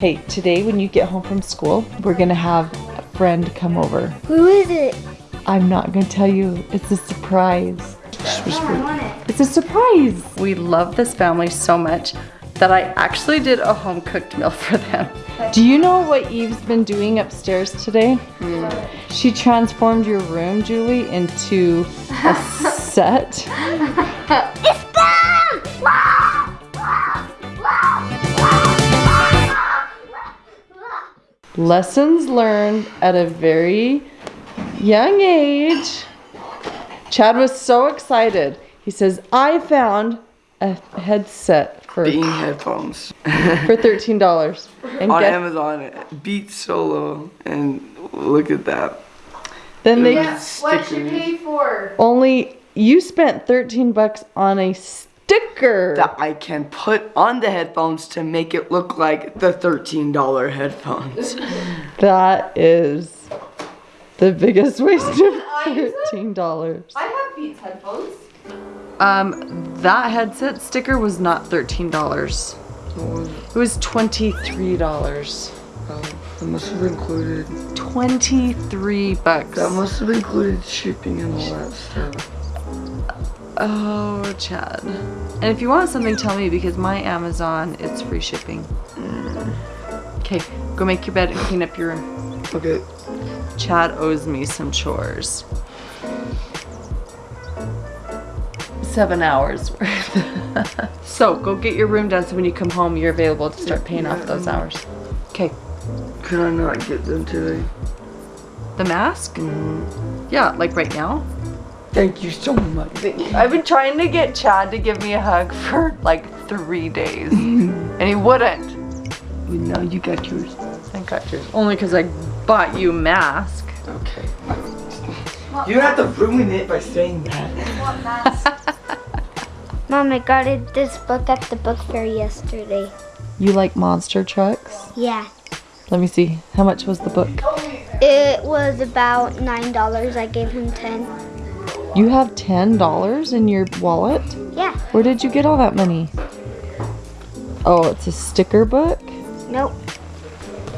Hey, today when you get home from school, we're gonna have a friend come over. Who is it? I'm not gonna tell you. It's a surprise. I want it. It's a surprise. We love this family so much that I actually did a home cooked meal for them. Do you know what Eve's been doing upstairs today? She transformed your room, Julie, into a set. Lessons learned at a very young age. Chad was so excited. He says, I found a headset for, Bean headphones for $13. And on get, Amazon. Beat Solo, and look at that. then they Yeah. What'd you pay for? only, you spent 13 bucks on a sticker. That I can put on the headphones to make it look like the $13 headphones. That is the biggest waste of $13. I have Beats headphones. Um, that headset sticker was not $13. It was $23. Oh, that must have included. 23 bucks. That must have included shipping and all that stuff. Oh, Chad. And if you want something, tell me because my Amazon, it's free shipping. Mm. Okay, go make your bed and clean up your room. Okay. Chad owes me some chores. Seven hours worth. so go get your room done so when you come home, you're available to start paying off those hours. Okay, Could I not get them today? the mask? Mm-hmm. Yeah, like right now. Thank you so much. I've been trying to get Chad to give me a hug for like three days, and he wouldn't. But now you got yours. I got yours. Only because I bought you a mask. Okay. You don't have to ruin it by saying that. Mom, I got it, this book at the book fair yesterday. You like monster trucks? Yeah. Let me see. How much was the book? It was about nine dollars. I gave him ten. You have $10 in your wallet? Yeah. Where did you get all that money? Oh, it's a sticker book? Nope.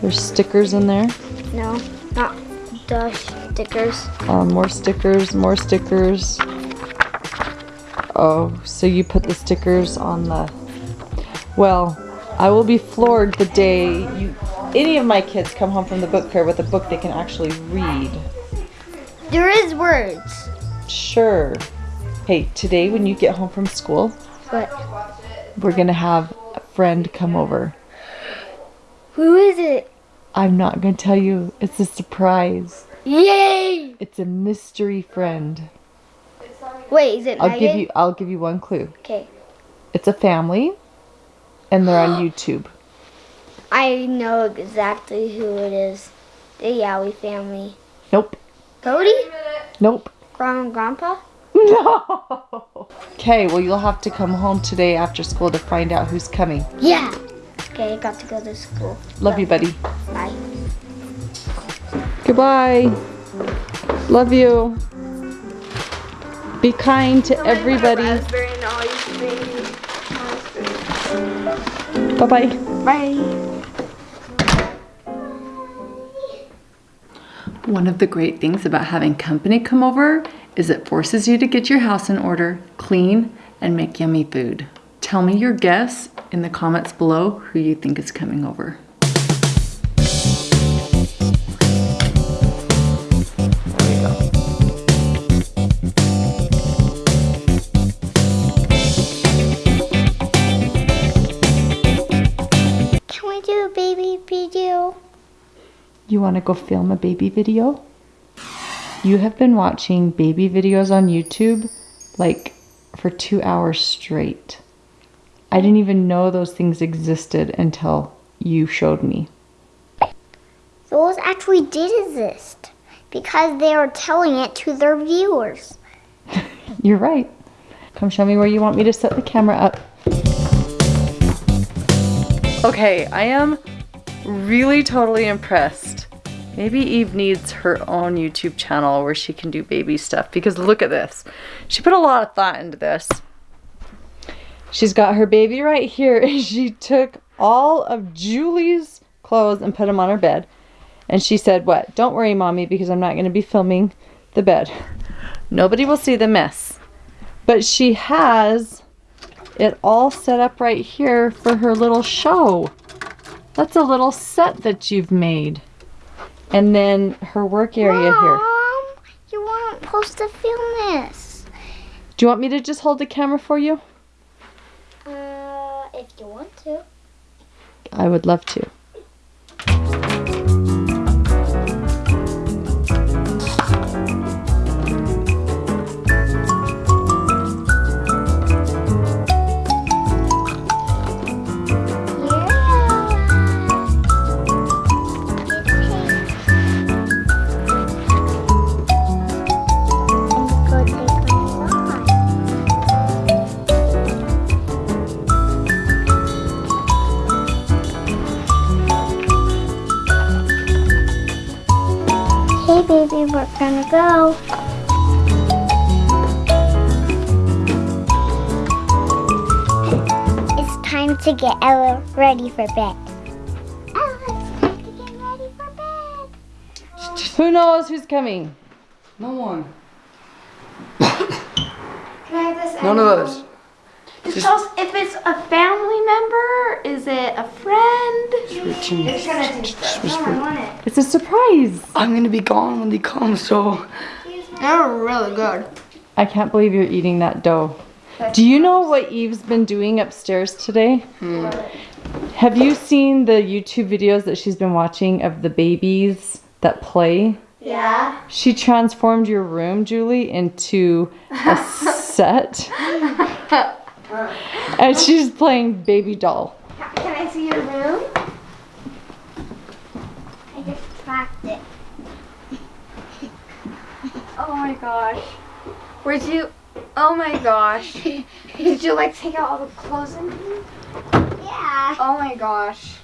There's stickers in there. No. Not the stickers. Um, more stickers, more stickers. Oh, so you put the stickers on the. Well, I will be floored the day you, any of my kids come home from the book fair with a book they can actually read. There is words. Sure. Hey, today when you get home from school, But we're gonna have a friend come over. who is it? I'm not gonna tell you. It's a surprise. Yay! It's a mystery friend. Wait, is it I'll Megan? give you. I'll give you one clue. Okay. It's a family, and they're on YouTube. I know exactly who it is. The Yowie family. Nope. Cody? Nope. Grandma and Grandpa? No. Okay, well you'll have to come home today after school to find out who's coming. Yeah. Okay, I got to go to school. Love you, buddy. Bye. Goodbye. Love you. Be kind to everybody. Bye bye. Bye. One of the great things about having company come over is it forces you to get your house in order, clean, and make yummy food. Tell me your guess in the comments below who you think is coming over. You want to go film a baby video? You have been watching baby videos on YouTube like for two hours straight. I didn't even know those things existed until you showed me. Those actually did exist because they are telling it to their viewers. You're right. Come show me where you want me to set the camera up. Okay, I am really totally impressed. Maybe Eve needs her own YouTube channel where she can do baby stuff because look at this. She put a lot of thought into this. She's got her baby right here and she took all of Julie's clothes and put them on her bed. And she said, What? Don't worry, mommy, because I'm not going to be filming the bed. Nobody will see the mess. But she has it all set up right here for her little show. That's a little set that you've made. And then her work area here. Mom, you weren't supposed to film this. Do you want me to just hold the camera for you? Uh, if you want to. I would love to. Hey baby, we're gonna go. It's time to get Ella ready for bed. Ella, it's time to get ready for bed. Who knows who's coming? No one. Can I have this None of animal? Us. Just tell us if it's a family member, is it a friend? It's gonna taste. No, I want it. It's a surprise. I'm gonna be gone when they come, so They're really good. I can't believe you're eating that dough. Do you know what Eve's been doing upstairs today? Hmm. Have you seen the YouTube videos that she's been watching of the babies that play? Yeah. She transformed your room, Julie, into a set. and she's playing baby doll. Can I see your room? I just cracked it. Oh my gosh. Where'd you? Oh my gosh. Did you like take out all the clothes and things? Yeah. Oh my gosh.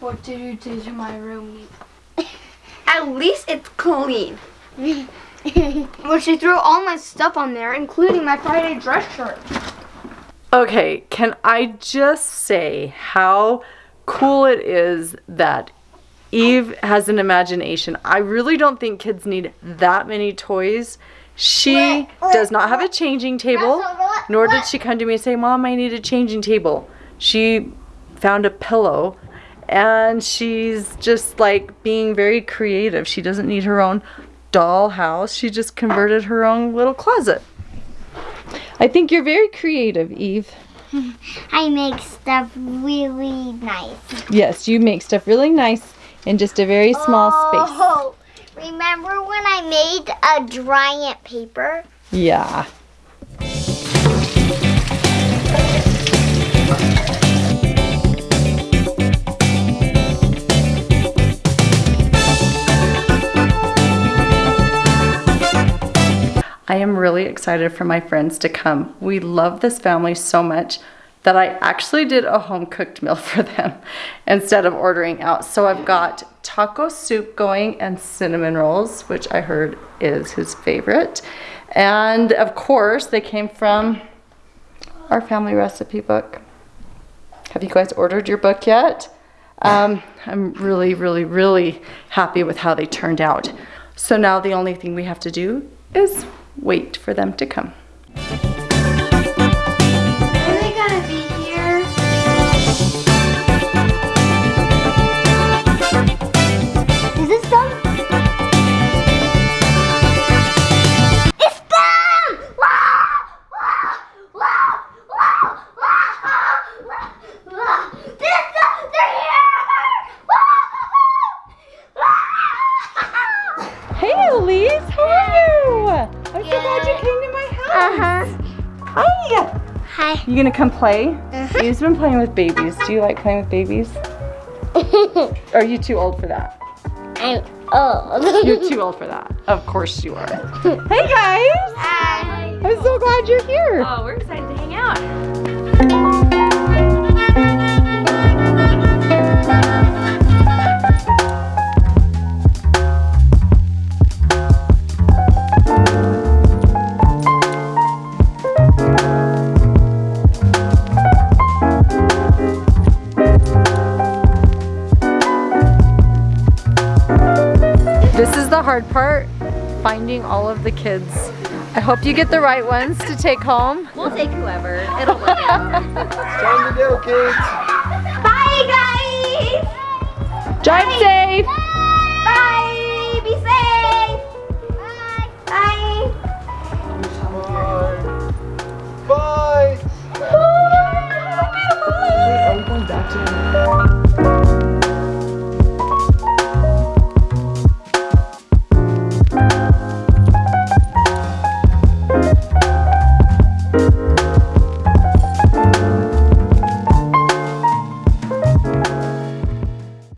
What did you do to my room? At least it's clean. Well, she threw all my stuff on there, including my Friday dress shirt. Okay, can I just say how cool it is that Eve has an imagination? I really don't think kids need that many toys. She Wait, wait, does not have a changing table, what- nor did she come to me and say, Mom, I need a changing table. She found a pillow and she's just like being very creative. She doesn't need her own doll house, she just converted her own little closet. I think you're very creative, Eve. I make stuff really nice. Yes, you make stuff really nice in just a very small space. Oh, remember when I made a giant paper? Yeah. I am really excited for my friends to come. We love this family so much that I actually did a home cooked meal for them instead of ordering out. So I've got taco soup going and cinnamon rolls, which I heard is his favorite. And of course, they came from our family recipe book. Have you guys ordered your book yet? Um, I'm really, really, really happy with how they turned out. So now the only thing we have to do is wait for them to come. Hi. Hi. You gonna come play? Uh-huh. Eve's been playing with babies. Do you like playing with babies? Are you too old for that? I'm old. You're too old for that. Of course you are. Hey guys! Hi. I'm so glad you're here. Oh, we're excited to hang out. Finding all of the kids. I hope you get the right ones to take home. We'll take whoever. It'll work out. Time to go, kids. Bye, guys! Drive safe!